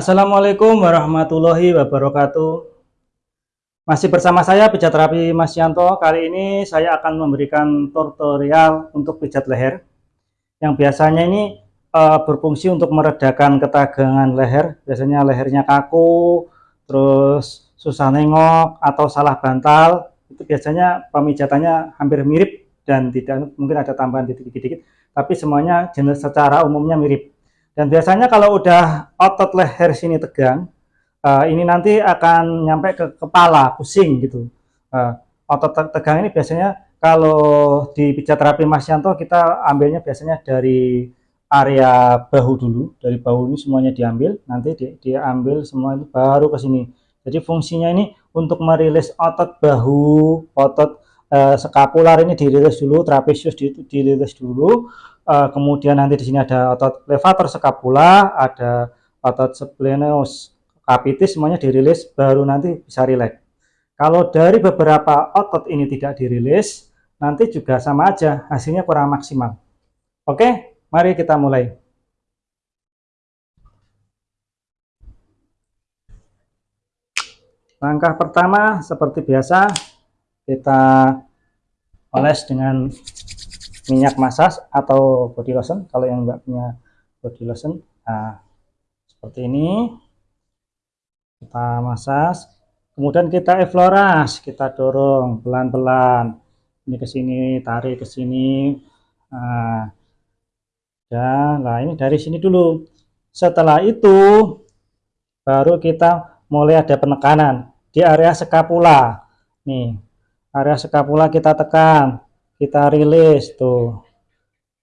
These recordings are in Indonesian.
Assalamualaikum warahmatullahi wabarakatuh. Masih bersama saya pijat terapi Mas Yanto. Kali ini saya akan memberikan tutorial untuk pijat leher. Yang biasanya ini uh, berfungsi untuk meredakan ketegangan leher. Biasanya lehernya kaku, terus susah nengok atau salah bantal. Itu biasanya pemijatannya hampir mirip dan tidak mungkin ada tambahan dikit-dikit, tapi semuanya jenis secara umumnya mirip. Dan biasanya kalau udah otot leher sini tegang, uh, ini nanti akan nyampe ke kepala, pusing gitu. Uh, otot tegang ini biasanya kalau di pijat terapi Mas Yanto kita ambilnya biasanya dari area bahu dulu, dari bahu ini semuanya diambil, nanti di, diambil semua itu baru ke sini. Jadi fungsinya ini untuk merilis otot bahu, otot uh, skapular ini dirilis dulu, trapesius dirilis dulu, uh, kemudian nanti di sini ada otot levator scapula, ada otot splenius capitis semuanya dirilis baru nanti bisa rileks. Kalau dari beberapa otot ini tidak dirilis, nanti juga sama aja hasilnya kurang maksimal. Oke, mari kita mulai. Langkah pertama seperti biasa kita oles dengan minyak massage atau body lotion. Kalau yang enggak punya body lotion nah seperti ini. Kita massage. Kemudian kita efloras kita dorong pelan-pelan. Ini ke sini tarik ke sini. Nah, dan nah ini dari sini dulu. Setelah itu baru kita mulai ada penekanan di area skapula nih area skapula kita tekan kita rilis tuh.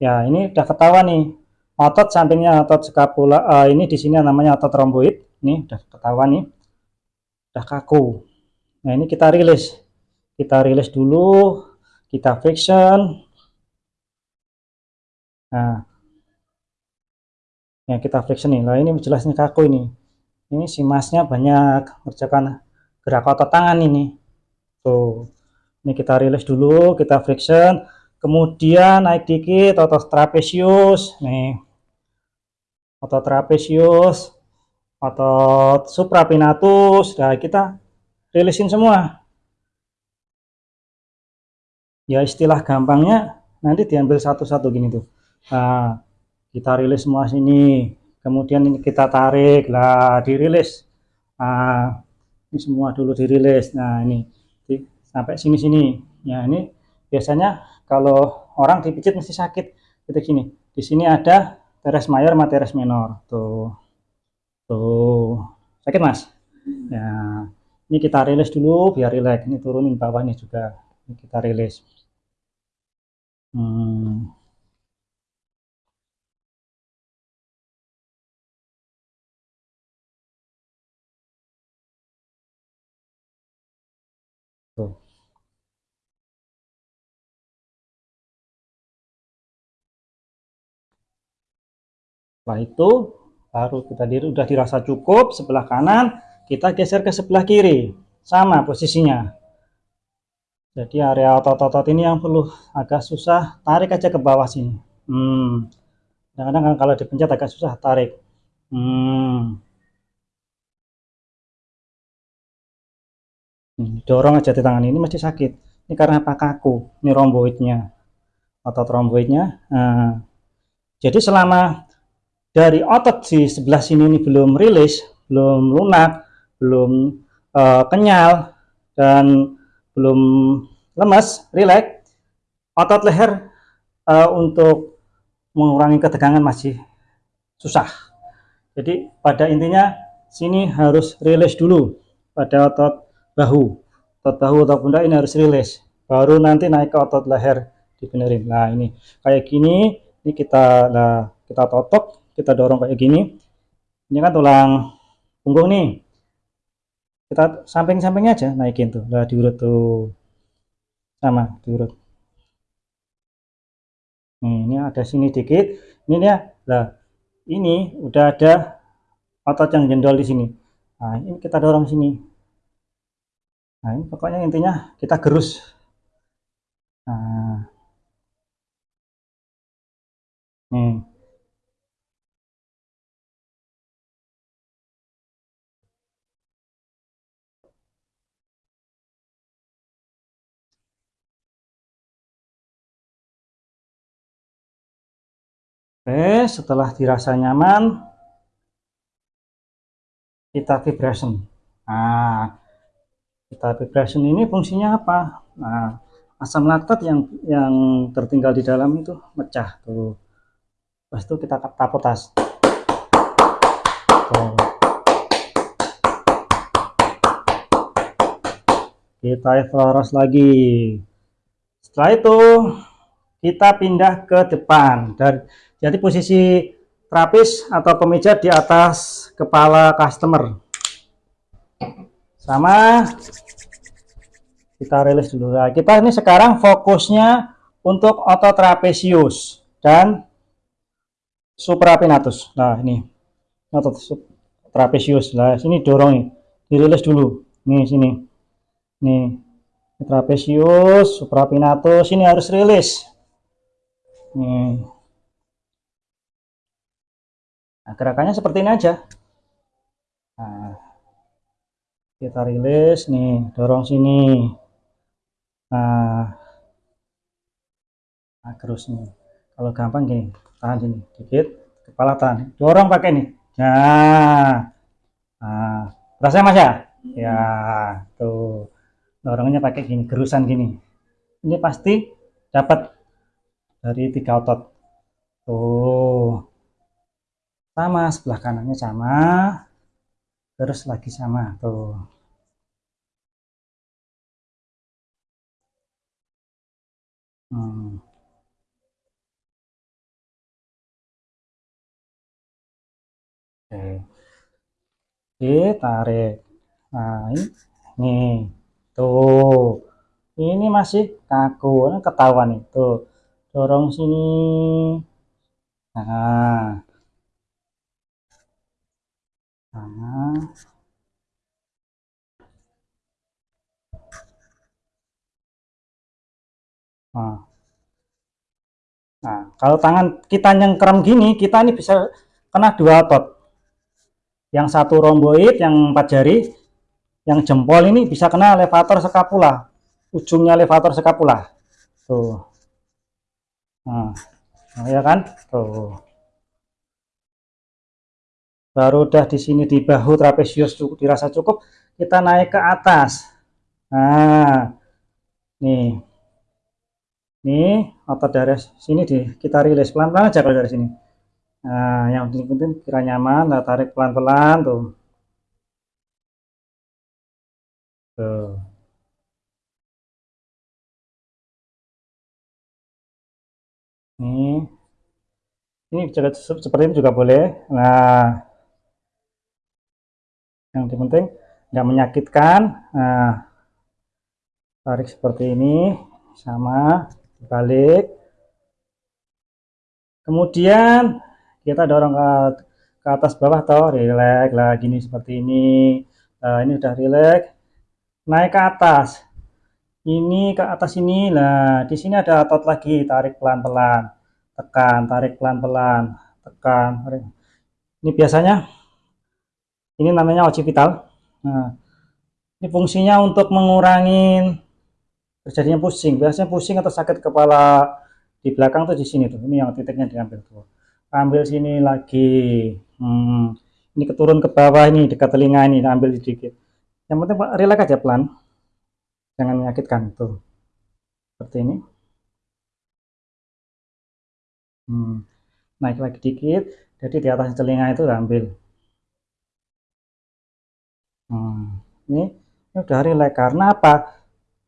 Ya ini udah ketawa nih. Otot sampingnya otot skapula uh, ini di sini namanya otot romboid ini udah ketawa nih. Udah kaku. Nah ini kita rilis. Kita rilis dulu. Kita friction. Nah. Ya kita friction nih. Lah ini jelasnya kaku ini. Ini si masnya banyak. Kerjakan gerak otot tangan ini. Tuh ini kita rilis dulu kita friction. Kemudian naik dikit otot trapesius nih. Otot trapesius otot suprapinatus. Nah kita rilisin semua. Ya istilah gampangnya nanti diambil satu-satu gini tuh. Nah kita rilis semua sini. Kemudian ini kita tarik. Lah dirilis. Nah ini semua dulu dirilis. Nah ini sampai sini-sini. Ya, ini biasanya kalau orang dipijit mesti sakit. Titik sini. Di sini ada teres mayor sama teres minor. Tuh. Tuh. Sakit, Mas? Ya. Ini kita rilis dulu biar rileks. Ini turunin bawahnya juga. Ini kita rilis. Hmm. Tuh. Setelah itu baru kita diri udah dirasa cukup sebelah kanan, kita geser ke sebelah kiri. Sama posisinya. Jadi area otot-otot ini yang perlu agak susah, tarik aja ke bawah sini. Hmm. Kadang-kadang kan kalau dipencet agak susah tarik. Hmm. Dorong aja di tangan ini masih sakit. Ini karena apa kaku ini romboidnya otot romboidnya nah, jadi selama dari otot di sebelah sini ini belum rilis belum lunak belum uh, kenyal dan belum lemas rileks otot leher uh, untuk mengurangi ketegangan masih susah. Jadi pada intinya sini harus rilis dulu pada otot bahu. Otot bahu atau pundak ini harus rilis. Baru nanti naik ke otot leher dibenerin. Nah ini. Kayak gini ini kita nah kita totok kita dorong kayak gini. Ini kan tulang punggung nih. Kita samping-sampingnya aja naikin tuh. Lah diurut tuh. Sama diurut. Nih ini ada sini dikit. Ini ya lah ini udah ada otot yang jendol di sini. Nah ini kita dorong sini Nah, ini pokoknya intinya kita gerus. Nah. Nih. Oke, setelah dirasa nyaman, kita vibration. Nah, kita vibration ini fungsinya apa? Nah, asam laktat yang yang tertinggal di dalam itu mecah tuh. Pas itu kita tapotas. Tuh. Kita evaluasi lagi. Setelah itu kita pindah ke depan dan jadi posisi trapis atau pemijat di atas kepala customer sama. Kita rilis dulu nah, kita ini sekarang fokusnya untuk otot trapesius dan suprapinatus. Nah ini. Otot trapesius nah sini dorong nih. Dirilis dulu. Nih sini. Nih. Trapesius suprapinatus ini harus rilis. Nih. Nah, gerakannya seperti ini aja. Nah, kita rilis nih dorong sini. Nah, nah terus nih. Kalau gampang gini tahan sini dikit kepala tahan. Dorong pakai nih. Nah, nah rasanya mas ya? Ya tuh. Dorongnya pakai gini gerusan gini. Ini pasti dapat dari tiga otot. Tuh. Sama sebelah kanannya sama terus lagi sama tuh. Hmm. oke. Oke tarik. Nah ini tuh. Ini masih kaku ketahuan itu. Dorong sini. Nah Nah, nah, kalau tangan kita nyengkrem gini, kita ini bisa kena dua otot. Yang satu romboid, yang empat jari, yang jempol ini bisa kena levator skapula, ujungnya levator skapula. Tuh. Nah ya kan? Tuh baru udah di sini di bahu trapesius cukup dirasa cukup kita naik ke atas. Nah nih. Nih otot dari sini di kita rilis pelan-pelan aja kalau dari sini. Nah yang penting kira nyaman nah, tarik pelan-pelan tuh. Tuh. Ini ini seperti ini juga boleh. Nah yang penting nggak menyakitkan nah tarik seperti ini sama balik. Kemudian kita dorong ke, ke atas bawah toh relax lah gini seperti ini. Nah, ini udah relax. Naik ke atas. Ini ke atas ini lah di sini ada otot lagi tarik pelan-pelan. Tekan tarik pelan-pelan. Tekan ini biasanya ini namanya occipital nah, ini fungsinya untuk mengurangi terjadinya pusing. Biasanya pusing atau sakit kepala di belakang tuh di sini tuh. Ini yang titiknya diambil tuh. Ambil sini lagi. Hmm, ini keturun ke bawah ini dekat telinga ini ambil sedikit. Yang penting relax aja pelan. Jangan menyakitkan tuh. Seperti ini. Hmm, naik lagi dikit. Jadi di atas telinga itu ambil ini, udah relax karena apa?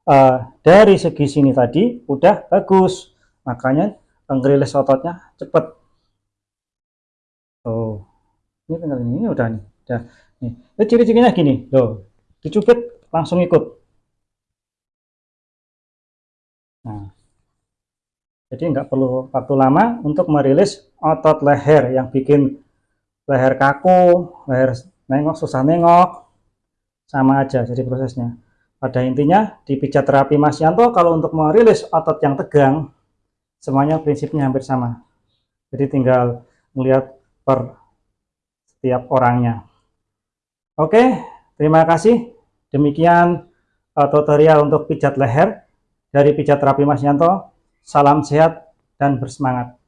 Uh, dari segi sini tadi udah bagus, makanya ngerilis ototnya cepet. Oh, ini tinggal ini, ini udah nih, udah nih. Ciri-cirinya gini, loh, dicubit langsung ikut. Nah, jadi nggak perlu waktu lama untuk merilis otot leher yang bikin leher kaku, leher nengok susah nengok, sama aja jadi prosesnya. Pada intinya di pijat terapi Mas Yanto kalau untuk merilis otot yang tegang semuanya prinsipnya hampir sama. Jadi tinggal melihat per setiap orangnya. Oke terima kasih. Demikian uh, tutorial untuk pijat leher dari pijat terapi Mas Yanto. Salam sehat dan bersemangat